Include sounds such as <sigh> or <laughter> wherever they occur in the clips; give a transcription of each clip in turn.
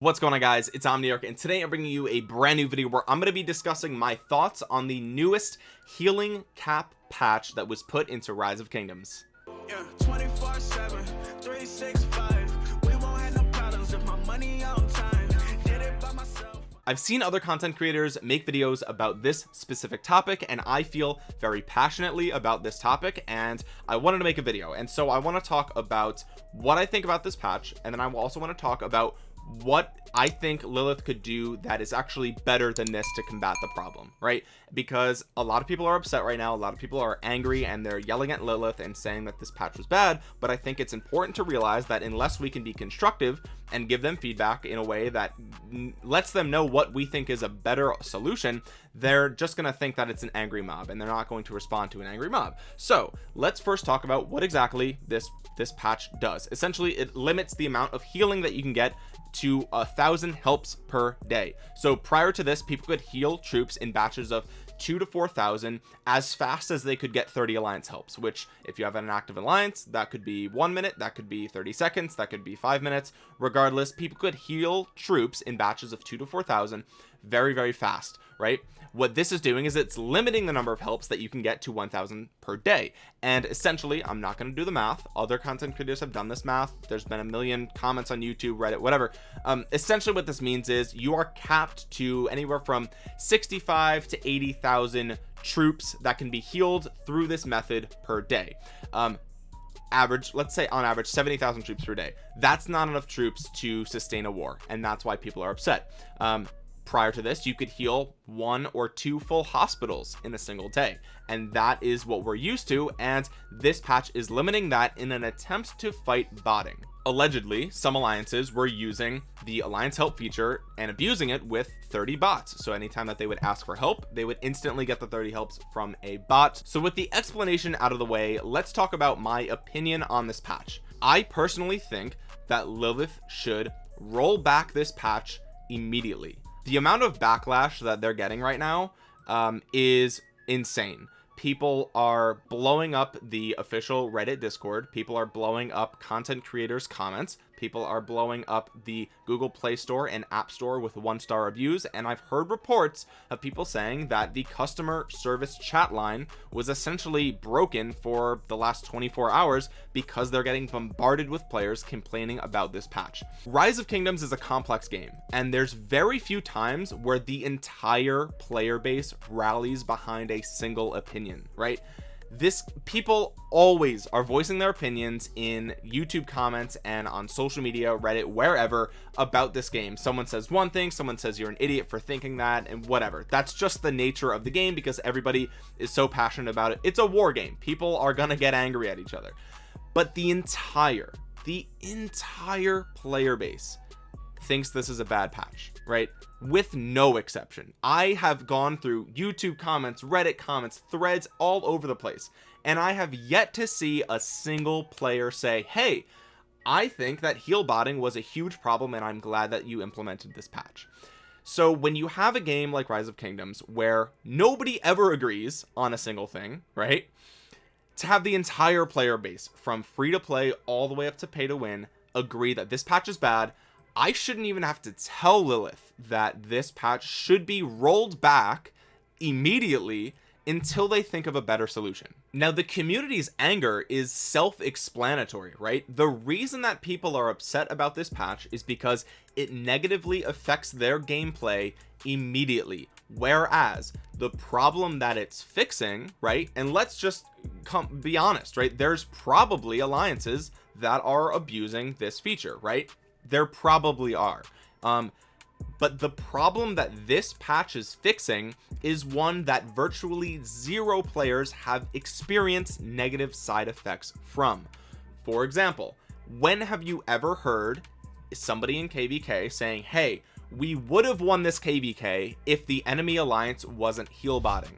what's going on guys? It's omniarch and today i'm bringing you a brand new video where i'm going to be discussing my thoughts on the newest healing cap patch that was put into rise of kingdoms. Yeah, I've seen other content creators make videos about this specific topic and I feel very passionately about this topic and I wanted to make a video. And so I want to talk about what I think about this patch and then I also want to talk about what I think Lilith could do that is actually better than this to combat the problem right? Because a lot of people are upset right now a lot of people are angry and they're yelling at Lilith and saying that this patch was bad but I think it's important to realize that unless we can be constructive and give them feedback in a way that lets them know what we think is a better solution they're just gonna think that it's an angry mob and they're not going to respond to an angry mob. So let's first talk about what exactly this this patch does. Essentially it limits the amount of healing that you can get to a thousand helps per day. So prior to this people could heal troops in batches of two to four thousand as fast as they could get 30 alliance helps which if you have an active alliance that could be one minute that could be 30 seconds that could be five minutes. Regardless people could heal troops in batches of two to four thousand very very fast right? What this is doing is it's limiting the number of helps that you can get to 1000 per day. And essentially i'm not going to do the math. Other content creators have done this math. There's been a million comments on youtube reddit whatever. Um essentially what this means is you are capped to anywhere from 65 to 80,000 troops that can be healed through this method per day. Um average let's say on average 70,000 troops per day. That's not enough troops to sustain a war and that's why people are upset. Um prior to this you could heal one or two full hospitals in a single day. And that is what we're used to and this patch is limiting that in an attempt to fight botting. Allegedly some alliances were using the alliance help feature and abusing it with 30 bots. So anytime that they would ask for help they would instantly get the 30 helps from a bot. So with the explanation out of the way let's talk about my opinion on this patch. I personally think that Lilith should roll back this patch immediately the amount of backlash that they're getting right now um, is insane. People are blowing up the official reddit discord. People are blowing up content creators comments people are blowing up the google play store and app store with one star reviews and i've heard reports of people saying that the customer service chat line was essentially broken for the last 24 hours because they're getting bombarded with players complaining about this patch. Rise of kingdoms is a complex game and there's very few times where the entire player base rallies behind a single opinion right this people always are voicing their opinions in youtube comments and on social media reddit wherever about this game. Someone says one thing someone says you're an idiot for thinking that and whatever. That's just the nature of the game because everybody is so passionate about it. It's a war game. People are gonna get angry at each other. But the entire the entire player base thinks this is a bad patch right? With no exception. I have gone through YouTube comments reddit comments threads all over the place and I have yet to see a single player say hey I think that heal botting was a huge problem and I'm glad that you implemented this patch. So when you have a game like rise of kingdoms where nobody ever agrees on a single thing right? To have the entire player base from free to play all the way up to pay to win agree that this patch is bad I shouldn't even have to tell Lilith that this patch should be rolled back immediately until they think of a better solution. Now the community's anger is self-explanatory right? The reason that people are upset about this patch is because it negatively affects their gameplay immediately. Whereas the problem that it's fixing right and let's just come be honest right? There's probably alliances that are abusing this feature right there probably are. Um but the problem that this patch is fixing is one that virtually zero players have experienced negative side effects from. For example when have you ever heard somebody in kvk saying hey we would have won this kvk if the enemy alliance wasn't heal botting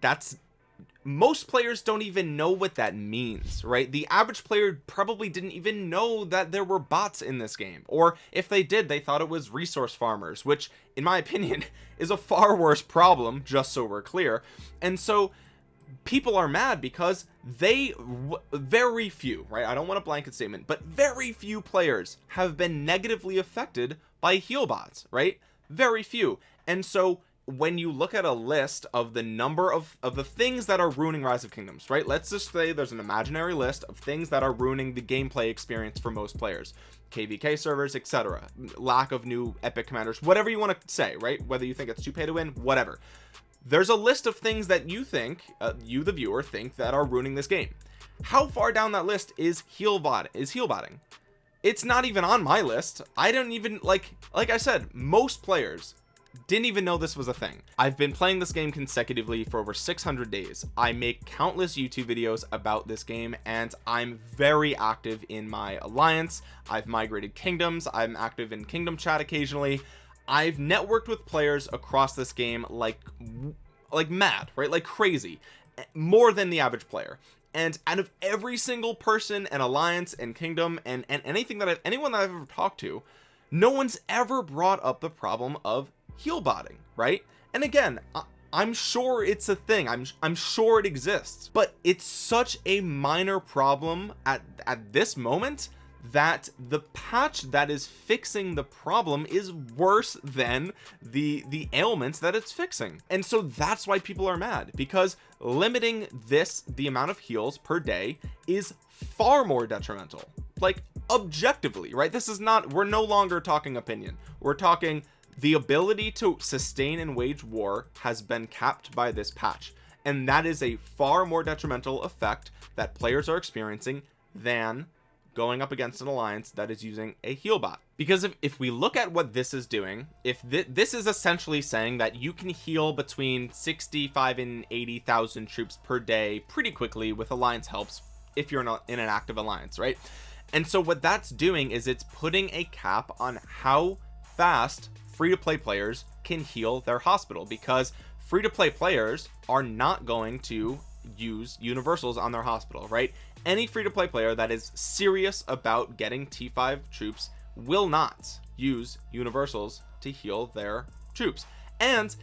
that's most players don't even know what that means right? The average player probably didn't even know that there were bots in this game. Or if they did they thought it was resource farmers which in my <laughs> opinion is a far worse problem just so we're clear. And so people are mad because they very few right? I don't want a blanket statement but very few players have been negatively affected by heal bots right? Very few. And so when you look at a list of the number of of the things that are ruining rise of kingdoms right? Let's just say there's an imaginary list of things that are ruining the gameplay experience for most players. Kvk servers etc lack of new epic commanders whatever you want to say right? Whether you think it's too pay to win whatever. There's a list of things that you think uh, you the viewer think that are ruining this game. How far down that list is heal bot is heal botting? It's not even on my list. I don't even like like I said most players didn't even know this was a thing. I've been playing this game consecutively for over 600 days. I make countless YouTube videos about this game and I'm very active in my alliance. I've migrated kingdoms. I'm active in kingdom chat occasionally. I've networked with players across this game like like mad right? Like crazy. More than the average player. And out of every single person and alliance and kingdom and and anything that I've anyone that I've ever talked to no one's ever brought up the problem of heal botting right? And again I, I'm sure it's a thing. I'm I'm sure it exists. But it's such a minor problem at at this moment that the patch that is fixing the problem is worse than the the ailments that it's fixing. And so that's why people are mad because limiting this the amount of heals per day is far more detrimental. Like objectively right? This is not we're no longer talking opinion. We're talking the ability to sustain and wage war has been capped by this patch and that is a far more detrimental effect that players are experiencing than going up against an alliance that is using a heal bot. Because if, if we look at what this is doing if th this is essentially saying that you can heal between 65 and 80,000 troops per day pretty quickly with alliance helps if you're not in an active alliance right? And so what that's doing is it's putting a cap on how fast free-to-play players can heal their hospital because free-to-play players are not going to use universals on their hospital right? Any free-to-play player that is serious about getting t5 troops will not use universals to heal their troops. And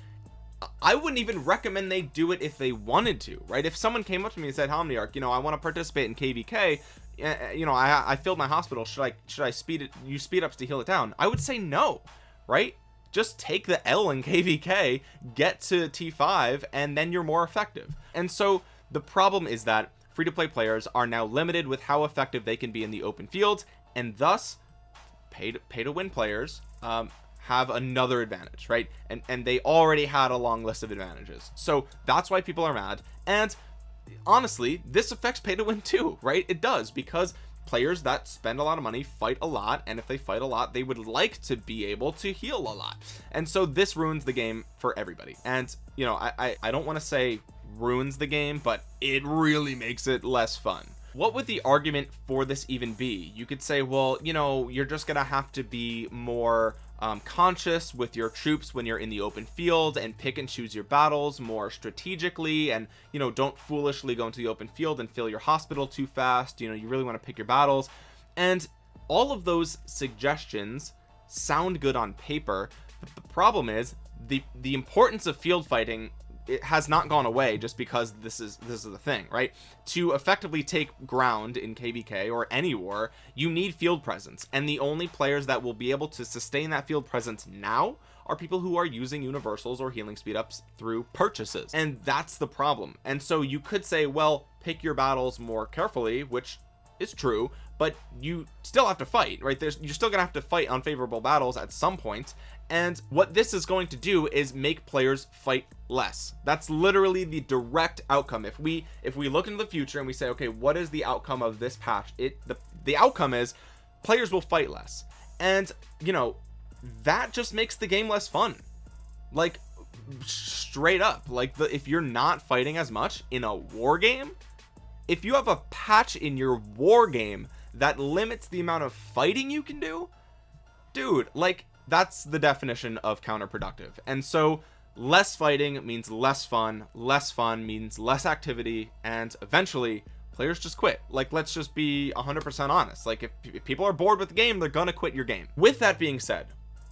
I wouldn't even recommend they do it if they wanted to right? If someone came up to me and said Omniarch you know I want to participate in kvk eh, eh, you know I, I filled my hospital should I should I speed it use speed ups to heal it down? I would say no right just take the L in kvk get to t5 and then you're more effective. And so the problem is that free-to-play players are now limited with how effective they can be in the open field and thus pay to pay to win players um, have another advantage right? And and they already had a long list of advantages. So that's why people are mad. And honestly this affects pay to win too right? It does because players that spend a lot of money fight a lot and if they fight a lot they would like to be able to heal a lot. And so this ruins the game for everybody. And you know I I, I don't want to say ruins the game but it really makes it less fun. What would the argument for this even be? You could say well you know you're just gonna have to be more um, conscious with your troops when you're in the open field and pick and choose your battles more strategically and you know don't foolishly go into the open field and fill your hospital too fast. You know you really want to pick your battles. And all of those suggestions sound good on paper. But the problem is the the importance of field fighting it has not gone away just because this is this is the thing right? To effectively take ground in kvk or any war you need field presence. And the only players that will be able to sustain that field presence now are people who are using universals or healing speed ups through purchases. And that's the problem. And so you could say well pick your battles more carefully which is true but you still have to fight right? There's you're still gonna have to fight unfavorable battles at some point and what this is going to do is make players fight less. That's literally the direct outcome. If we if we look into the future and we say okay what is the outcome of this patch? It the the outcome is players will fight less. And you know that just makes the game less fun. Like straight up. Like the if you're not fighting as much in a war game if you have a patch in your war game that limits the amount of fighting you can do dude like that's the definition of counterproductive. And so less fighting means less fun less fun means less activity and eventually players just quit. Like let's just be 100% honest. Like if, if people are bored with the game they're gonna quit your game. With that being said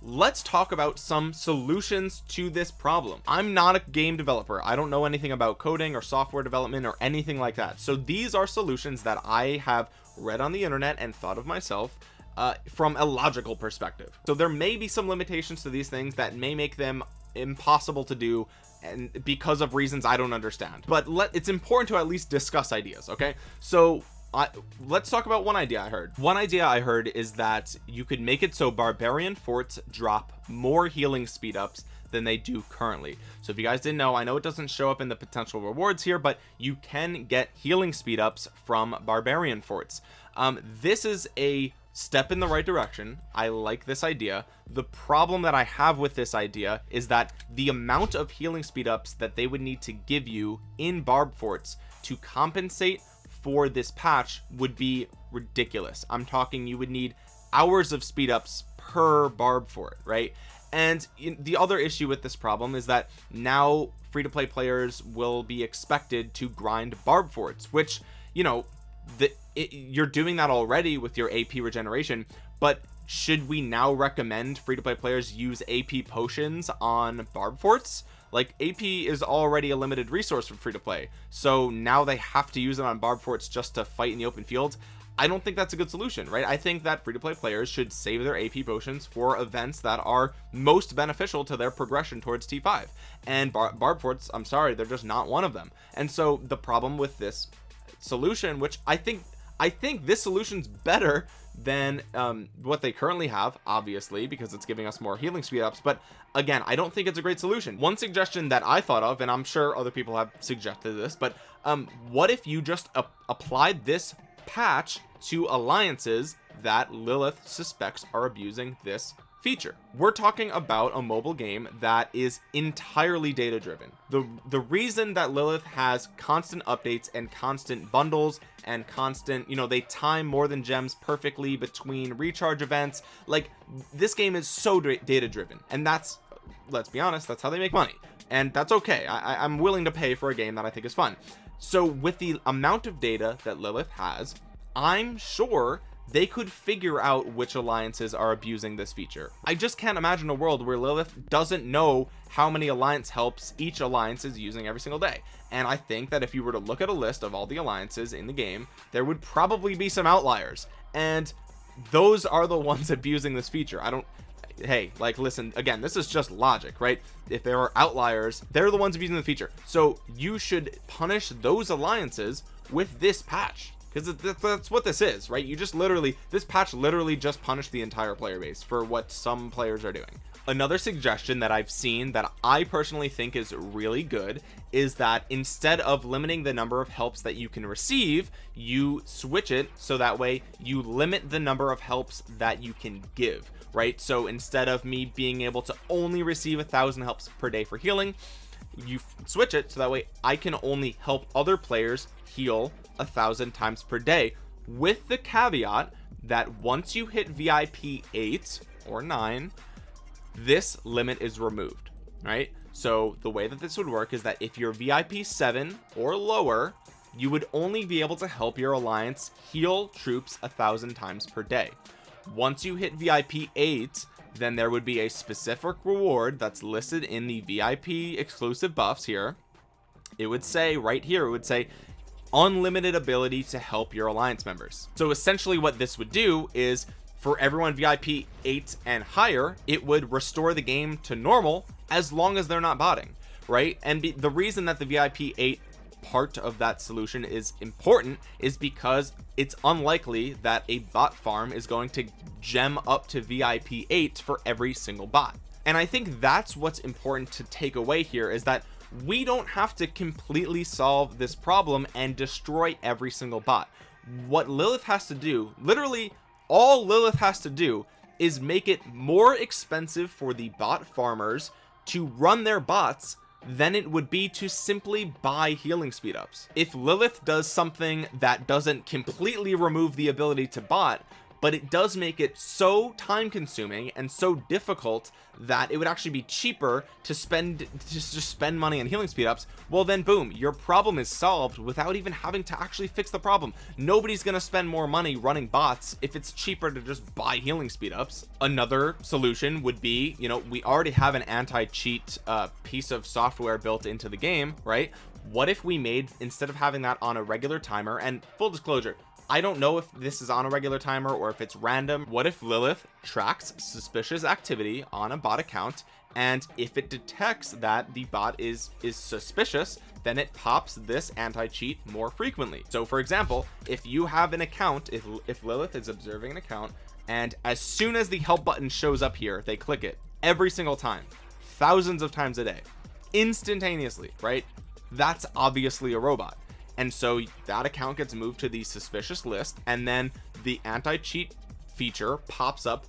let's talk about some solutions to this problem. I'm not a game developer. I don't know anything about coding or software development or anything like that. So these are solutions that I have read on the internet and thought of myself uh, from a logical perspective. So there may be some limitations to these things that may make them impossible to do and because of reasons I don't understand. But let it's important to at least discuss ideas okay? So I, let's talk about one idea I heard. One idea I heard is that you could make it so barbarian forts drop more healing speed ups than they do currently. So if you guys didn't know I know it doesn't show up in the potential rewards here but you can get healing speed ups from barbarian forts. Um, this is a step in the right direction. I like this idea. The problem that I have with this idea is that the amount of healing speed ups that they would need to give you in barb forts to compensate for this patch would be ridiculous. I'm talking you would need hours of speed ups per barb fort right? And the other issue with this problem is that now free-to-play players will be expected to grind barb forts which you know the it, you're doing that already with your AP regeneration but should we now recommend free-to-play players use AP potions on barb forts like AP is already a limited resource for free to play so now they have to use it on barb forts just to fight in the open field. I don't think that's a good solution right? I think that free-to-play players should save their AP potions for events that are most beneficial to their progression towards T5 and bar barb forts I'm sorry they're just not one of them. And so the problem with this solution which I think I think this solution's better than um, what they currently have obviously because it's giving us more healing speed ups. But again I don't think it's a great solution. One suggestion that I thought of and I'm sure other people have suggested this but um what if you just applied this patch to alliances that Lilith suspects are abusing this feature. We're talking about a mobile game that is entirely data driven the the reason that Lilith has constant updates and constant bundles and constant you know they time more than gems perfectly between recharge events like this game is so data driven and that's let's be honest that's how they make money. And that's okay. I, I'm willing to pay for a game that I think is fun. So with the amount of data that Lilith has I'm sure they could figure out which alliances are abusing this feature. I just can't imagine a world where Lilith doesn't know how many alliance helps each alliance is using every single day. And I think that if you were to look at a list of all the alliances in the game there would probably be some outliers. And those are the <laughs> ones abusing this feature. I don't hey like listen again this is just logic right? If there are outliers they're the ones abusing the feature. So you should punish those alliances with this patch because that's what this is right? You just literally this patch literally just punished the entire player base for what some players are doing. Another suggestion that I've seen that I personally think is really good is that instead of limiting the number of helps that you can receive you switch it so that way you limit the number of helps that you can give right? So instead of me being able to only receive a thousand helps per day for healing you switch it so that way I can only help other players heal a thousand times per day with the caveat that once you hit VIP 8 or 9 this limit is removed right? So the way that this would work is that if you're VIP 7 or lower you would only be able to help your alliance heal troops a thousand times per day. Once you hit VIP 8 then there would be a specific reward that's listed in the VIP exclusive buffs here. It would say right here it would say unlimited ability to help your alliance members. So essentially what this would do is for everyone VIP 8 and higher it would restore the game to normal as long as they're not botting right? And be, the reason that the VIP 8 part of that solution is important is because it's unlikely that a bot farm is going to gem up to VIP 8 for every single bot. And I think that's what's important to take away here is that we don't have to completely solve this problem and destroy every single bot. What Lilith has to do literally all Lilith has to do is make it more expensive for the bot farmers to run their bots than it would be to simply buy healing speed ups. If Lilith does something that doesn't completely remove the ability to bot but it does make it so time consuming and so difficult that it would actually be cheaper to spend just just spend money on healing speed ups well then boom your problem is solved without even having to actually fix the problem. Nobody's gonna spend more money running bots if it's cheaper to just buy healing speed ups another solution would be you know we already have an anti-cheat uh, piece of software built into the game right? What if we made instead of having that on a regular timer and full disclosure I don't know if this is on a regular timer or if it's random. What if Lilith tracks suspicious activity on a bot account? And if it detects that the bot is is suspicious then it pops this anti-cheat more frequently. So for example if you have an account if, if Lilith is observing an account and as soon as the help button shows up here they click it every single time thousands of times a day instantaneously right? That's obviously a robot and so that account gets moved to the suspicious list and then the anti-cheat feature pops up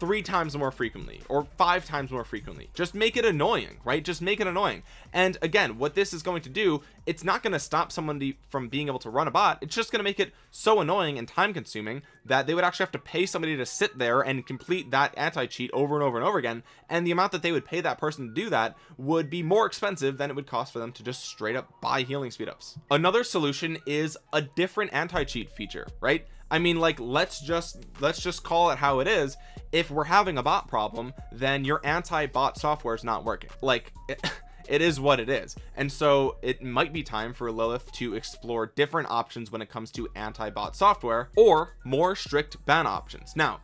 three times more frequently or five times more frequently. Just make it annoying right? Just make it annoying. And again what this is going to do it's not going to stop somebody from being able to run a bot. It's just going to make it so annoying and time consuming that they would actually have to pay somebody to sit there and complete that anti-cheat over and over and over again. And the amount that they would pay that person to do that would be more expensive than it would cost for them to just straight up buy healing speed ups another solution is a different anti-cheat feature right I mean like let's just let's just call it how it is. If we're having a bot problem then your anti-bot software is not working. Like it, <laughs> it is what it is. And so it might be time for Lilith to explore different options when it comes to anti-bot software or more strict ban options. Now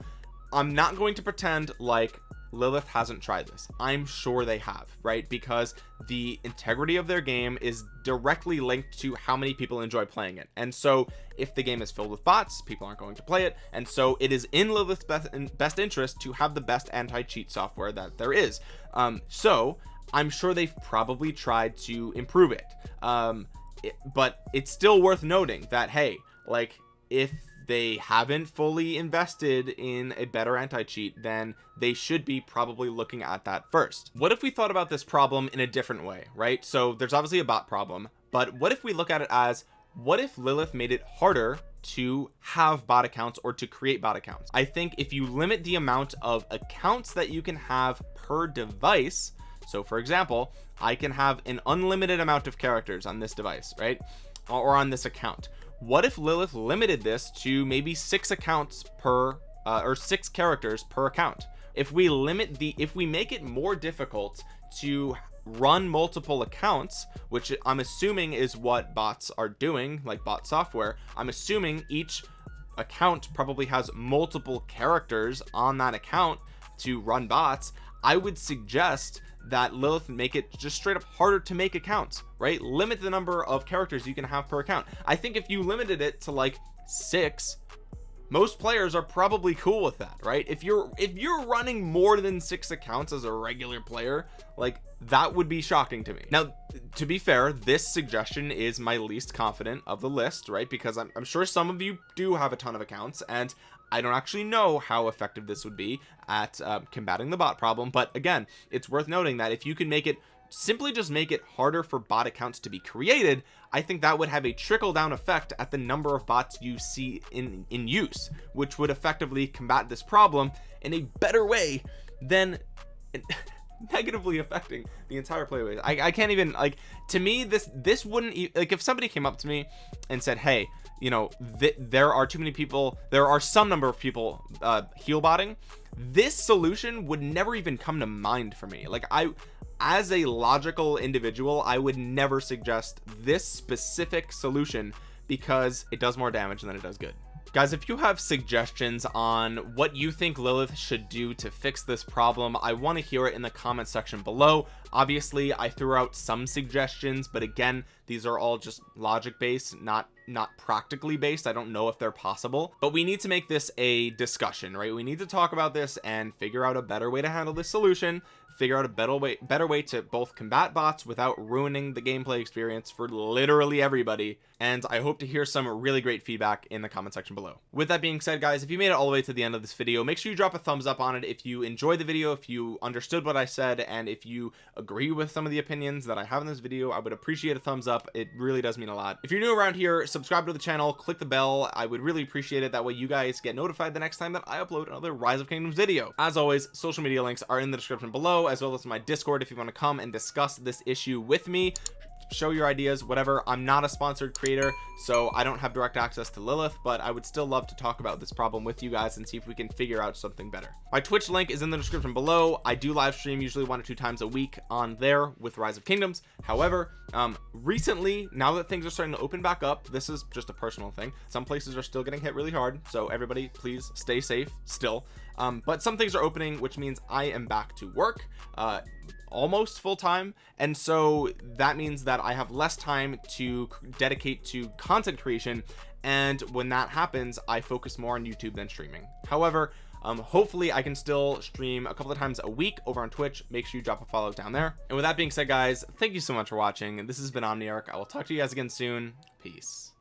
I'm not going to pretend like Lilith hasn't tried this. I'm sure they have right? Because the integrity of their game is directly linked to how many people enjoy playing it. And so if the game is filled with bots people aren't going to play it. And so it is in Lilith's best, in best interest to have the best anti-cheat software that there is. Um so I'm sure they've probably tried to improve it. Um it, but it's still worth noting that hey like if they haven't fully invested in a better anti-cheat then they should be probably looking at that first. What if we thought about this problem in a different way right? So there's obviously a bot problem but what if we look at it as what if Lilith made it harder to have bot accounts or to create bot accounts? I think if you limit the amount of accounts that you can have per device so for example I can have an unlimited amount of characters on this device right? Or on this account what if Lilith limited this to maybe six accounts per uh, or six characters per account? If we limit the if we make it more difficult to run multiple accounts which I'm assuming is what bots are doing like bot software I'm assuming each account probably has multiple characters on that account to run bots I would suggest that Lilith make it just straight up harder to make accounts right? Limit the number of characters you can have per account. I think if you limited it to like six most players are probably cool with that right? If you're if you're running more than six accounts as a regular player like that would be shocking to me. Now to be fair this suggestion is my least confident of the list right? Because I'm, I'm sure some of you do have a ton of accounts and I don't actually know how effective this would be at uh, combating the bot problem but again it's worth noting that if you can make it simply just make it harder for bot accounts to be created I think that would have a trickle down effect at the number of bots you see in in use which would effectively combat this problem in a better way than <laughs> negatively affecting the entire play base I, I can't even like to me this this wouldn't like if somebody came up to me and said hey you know th there are too many people there are some number of people uh heal botting. This solution would never even come to mind for me. Like I as a logical individual I would never suggest this specific solution because it does more damage than it does good guys if you have suggestions on what you think Lilith should do to fix this problem I want to hear it in the comment section below. Obviously I threw out some suggestions but again these are all just logic based not not practically based. I don't know if they're possible. But we need to make this a discussion right? We need to talk about this and figure out a better way to handle this solution figure out a better way better way to both combat bots without ruining the gameplay experience for literally everybody and I hope to hear some really great feedback in the comment section below. With that being said guys if you made it all the way to the end of this video make sure you drop a thumbs up on it if you enjoyed the video if you understood what I said and if you agree with some of the opinions that I have in this video I would appreciate a thumbs up. It really does mean a lot. If you're new around here subscribe to the channel click the bell. I would really appreciate it. That way you guys get notified the next time that I upload another rise of kingdoms video. As always social media links are in the description below as well as my discord if you want to come and discuss this issue with me show your ideas whatever. I'm not a sponsored creator so I don't have direct access to Lilith but I would still love to talk about this problem with you guys and see if we can figure out something better. My Twitch link is in the description below. I do live stream usually one or two times a week on there with Rise of Kingdoms. However um recently now that things are starting to open back up this is just a personal thing. Some places are still getting hit really hard so everybody please stay safe still. Um but some things are opening which means I am back to work. Uh almost full-time and so that means that I have less time to dedicate to content creation and when that happens I focus more on YouTube than streaming. However um hopefully I can still stream a couple of times a week over on Twitch. Make sure you drop a follow down there. And with that being said guys thank you so much for watching. This has been Omniarch. I will talk to you guys again soon. Peace